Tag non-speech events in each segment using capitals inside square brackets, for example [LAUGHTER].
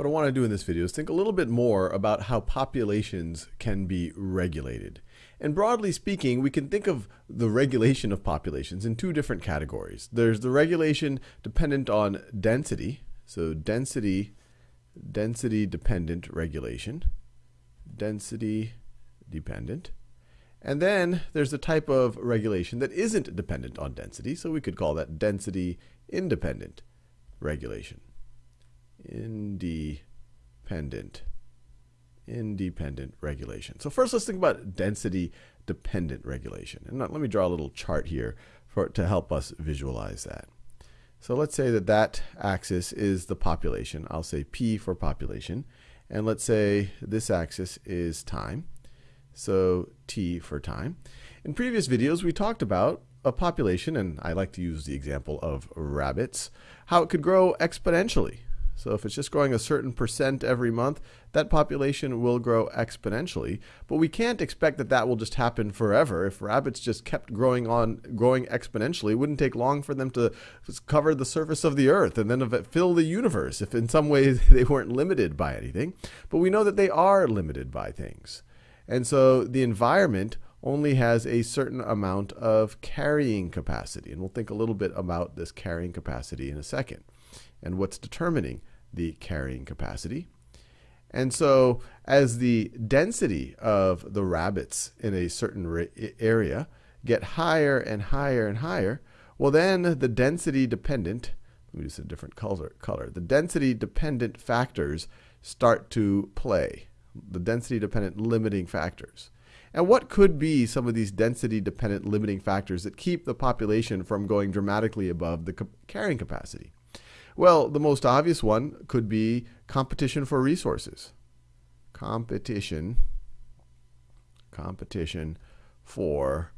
What I want to do in this video is think a little bit more about how populations can be regulated. And broadly speaking, we can think of the regulation of populations in two different categories. There's the regulation dependent on density, so density, density dependent regulation, density dependent. And then there's a type of regulation that isn't dependent on density, so we could call that density independent regulation. Independent independent regulation. So first let's think about density dependent regulation. And let me draw a little chart here for to help us visualize that. So let's say that that axis is the population. I'll say P for population. And let's say this axis is time. So T for time. In previous videos, we talked about a population, and I like to use the example of rabbits, how it could grow exponentially. So if it's just growing a certain percent every month, that population will grow exponentially. But we can't expect that that will just happen forever. If rabbits just kept growing on, growing exponentially, it wouldn't take long for them to cover the surface of the earth and then fill the universe if in some ways [LAUGHS] they weren't limited by anything. But we know that they are limited by things. And so the environment only has a certain amount of carrying capacity. And we'll think a little bit about this carrying capacity in a second and what's determining the carrying capacity. And so as the density of the rabbits in a certain area get higher and higher and higher, well then the density dependent, let me use a different color, color, the density dependent factors start to play, the density dependent limiting factors. And what could be some of these density dependent limiting factors that keep the population from going dramatically above the carrying capacity? Well, the most obvious one could be competition for resources. Competition, competition for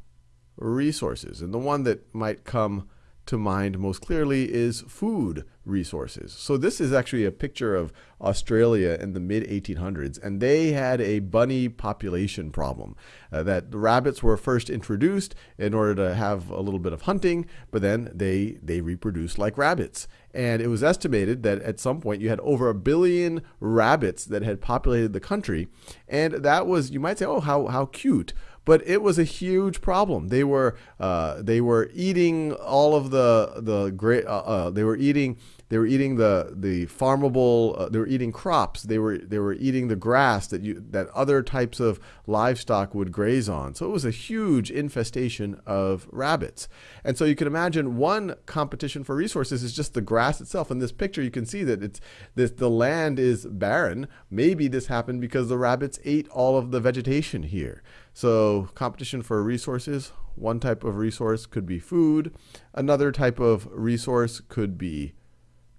resources. And the one that might come to mind most clearly is food resources. So this is actually a picture of Australia in the mid 1800s, and they had a bunny population problem. Uh, that the rabbits were first introduced in order to have a little bit of hunting, but then they they reproduced like rabbits. And it was estimated that at some point you had over a billion rabbits that had populated the country, and that was you might say, oh, how how cute but it was a huge problem. They were uh, they were eating all of the the great. Uh, uh, they were eating they were eating the the farmable. Uh, they were eating crops. They were they were eating the grass that you that other types of livestock would graze on. So it was a huge infestation of rabbits. And so you can imagine one competition for resources is just the grass itself. In this picture, you can see that it's this the land is barren. Maybe this happened because the rabbits ate all of the vegetation here. So competition for resources, one type of resource could be food. Another type of resource could be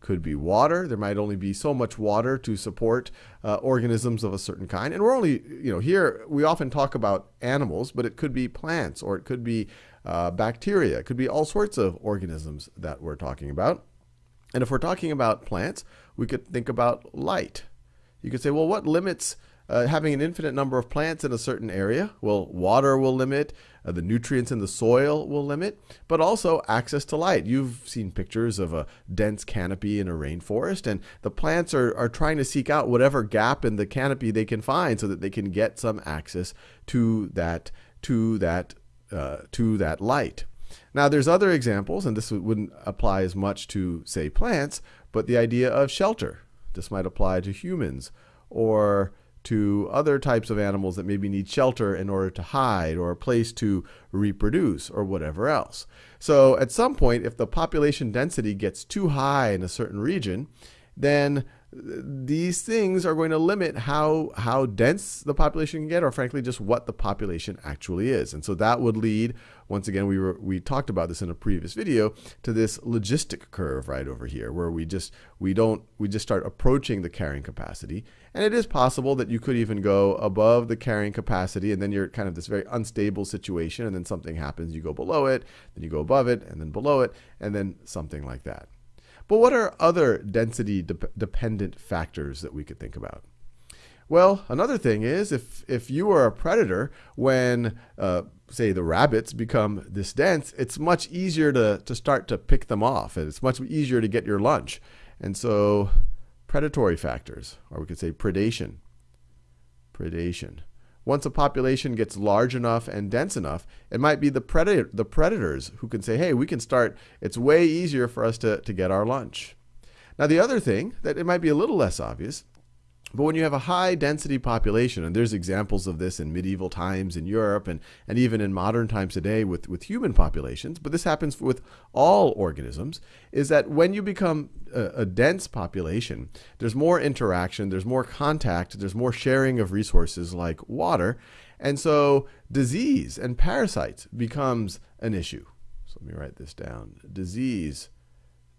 could be water. There might only be so much water to support uh, organisms of a certain kind. And we're only, you know, here we often talk about animals, but it could be plants or it could be uh, bacteria. It could be all sorts of organisms that we're talking about. And if we're talking about plants, we could think about light. You could say, well, what limits uh, having an infinite number of plants in a certain area. Well, water will limit, uh, the nutrients in the soil will limit, but also access to light. You've seen pictures of a dense canopy in a rainforest, and the plants are, are trying to seek out whatever gap in the canopy they can find so that they can get some access to that, to that, uh, to that light. Now, there's other examples, and this wouldn't apply as much to, say, plants, but the idea of shelter. This might apply to humans or to other types of animals that maybe need shelter in order to hide or a place to reproduce or whatever else. So at some point, if the population density gets too high in a certain region, then these things are going to limit how how dense the population can get or frankly just what the population actually is and so that would lead once again we were we talked about this in a previous video to this logistic curve right over here where we just we don't we just start approaching the carrying capacity and it is possible that you could even go above the carrying capacity and then you're kind of this very unstable situation and then something happens you go below it then you go above it and then below it and then something like that but what are other density de dependent factors that we could think about? Well, another thing is if, if you are a predator, when, uh, say, the rabbits become this dense, it's much easier to, to start to pick them off. And it's much easier to get your lunch. And so predatory factors, or we could say predation. Predation. Once a population gets large enough and dense enough, it might be the, predator, the predators who can say, hey, we can start, it's way easier for us to, to get our lunch. Now, the other thing that it might be a little less obvious but when you have a high density population, and there's examples of this in medieval times in Europe and, and even in modern times today with, with human populations, but this happens with all organisms, is that when you become a, a dense population, there's more interaction, there's more contact, there's more sharing of resources like water. And so disease and parasites becomes an issue. So let me write this down. Disease,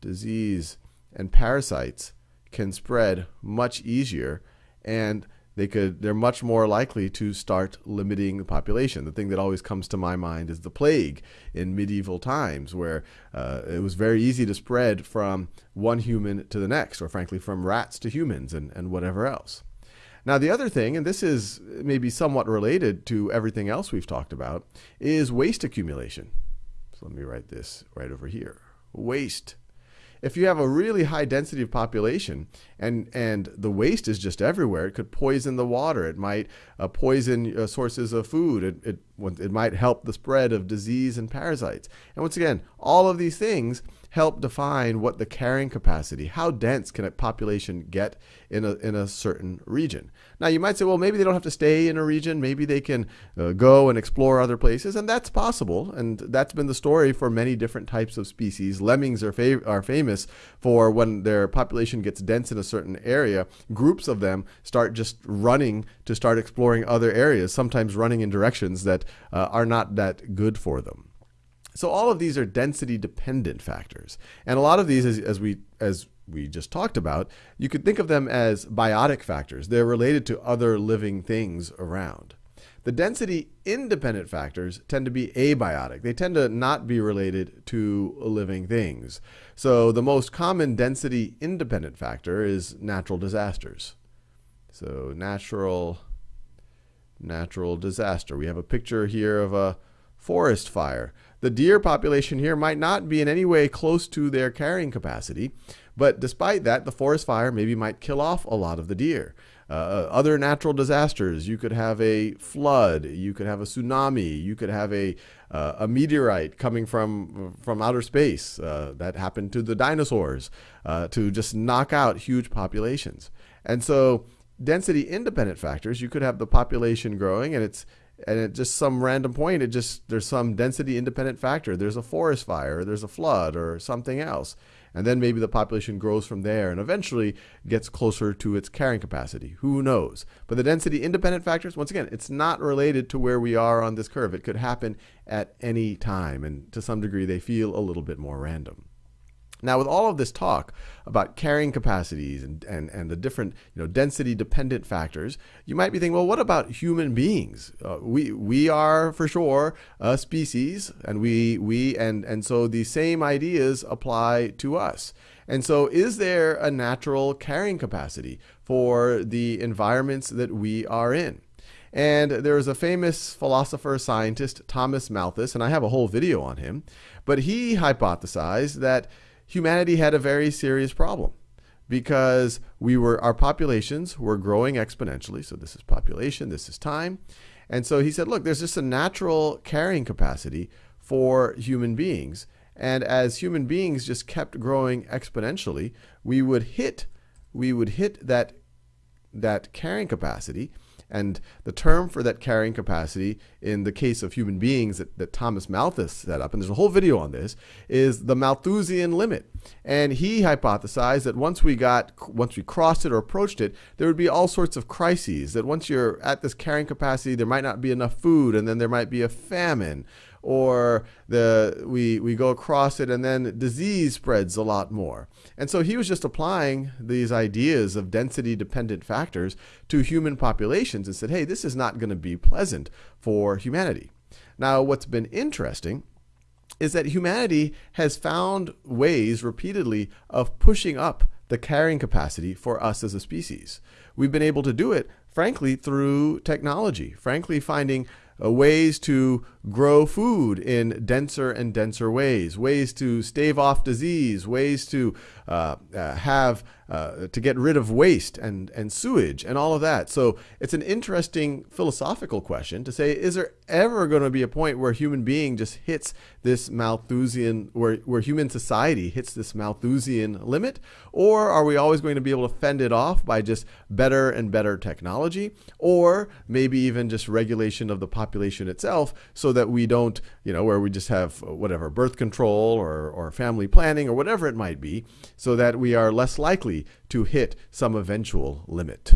disease and parasites can spread much easier and they could they're much more likely to start limiting the population. The thing that always comes to my mind is the plague in medieval times, where uh, it was very easy to spread from one human to the next, or frankly from rats to humans and, and whatever else. Now, the other thing, and this is maybe somewhat related to everything else we've talked about, is waste accumulation. So let me write this right over here. Waste if you have a really high density of population and, and the waste is just everywhere, it could poison the water. It might uh, poison uh, sources of food. It, it, it might help the spread of disease and parasites. And once again, all of these things help define what the carrying capacity, how dense can a population get in a, in a certain region. Now, you might say, well, maybe they don't have to stay in a region. Maybe they can uh, go and explore other places, and that's possible. And that's been the story for many different types of species. Lemmings are, fav- are famous for when their population gets dense in a certain area, groups of them start just running to start exploring other areas, sometimes running in directions that uh, are not that good for them. So all of these are density dependent factors. And a lot of these, as, as, we, as we just talked about, you could think of them as biotic factors. They're related to other living things around. The density independent factors tend to be abiotic. They tend to not be related to living things. So the most common density independent factor is natural disasters. So natural natural disaster. We have a picture here of a forest fire. The deer population here might not be in any way close to their carrying capacity, but despite that, the forest fire maybe might kill off a lot of the deer. Uh, uh, other natural disasters, you could have a flood, you could have a tsunami, you could have a, uh, a meteorite coming from, from outer space. Uh, that happened to the dinosaurs uh, to just knock out huge populations. And so, density independent factors, you could have the population growing and it's and at just some random point it just there's some density independent factor. There's a forest fire there's a flood or something else. And then maybe the population grows from there and eventually gets closer to its carrying capacity. Who knows? But the density independent factors once again it's not related to where we are on this curve. It could happen at any time and to some degree they feel a little bit more random now, with all of this talk about carrying capacities and, and, and the different you know, density dependent factors, you might be thinking, well, what about human beings? Uh, we, we are for sure a species, and, we, we, and, and so the same ideas apply to us. And so, is there a natural carrying capacity for the environments that we are in? And there's a famous philosopher scientist, Thomas Malthus, and I have a whole video on him, but he hypothesized that humanity had a very serious problem because we were our populations were growing exponentially. So this is population, this is time. And so he said, look, there's just a natural carrying capacity for human beings. And as human beings just kept growing exponentially, we would hit we would hit that that carrying capacity and the term for that carrying capacity in the case of human beings that, that Thomas Malthus set up, and there's a whole video on this, is the Malthusian limit. And he hypothesized that once we got, once we crossed it or approached it, there would be all sorts of crises. That once you're at this carrying capacity, there might not be enough food, and then there might be a famine, or the we we go across it and then disease spreads a lot more. And so he was just applying these ideas of density dependent factors to human populations and said, "Hey, this is not going to be pleasant for humanity." Now, what's been interesting is that humanity has found ways repeatedly of pushing up the carrying capacity for us as a species. We've been able to do it, frankly, through technology, frankly, finding uh, ways to grow food in denser and denser ways, ways to stave off disease, ways to uh, uh, have uh, to get rid of waste and, and sewage and all of that. So it's an interesting philosophical question to say, is there ever going to be a point where human being just hits this Malthusian, where, where human society hits this Malthusian limit? Or are we always going to be able to fend it off by just better and better technology? Or maybe even just regulation of the population itself so that we don't, you know, where we just have whatever, birth control or, or family planning or whatever it might be, so that we are less likely to hit some eventual limit.